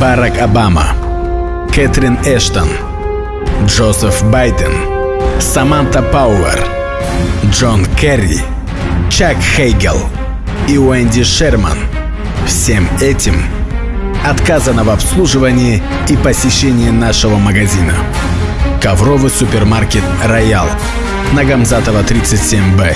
Барак Обама, Кэтрин Эштон, Джозеф Байден, Саманта Пауэр, Джон Керри, Чак Хейгел и Уэнди Шерман. Всем этим отказано в обслуживании и посещении нашего магазина. Ковровый супермаркет «Роял» на Гамзатова 37Б.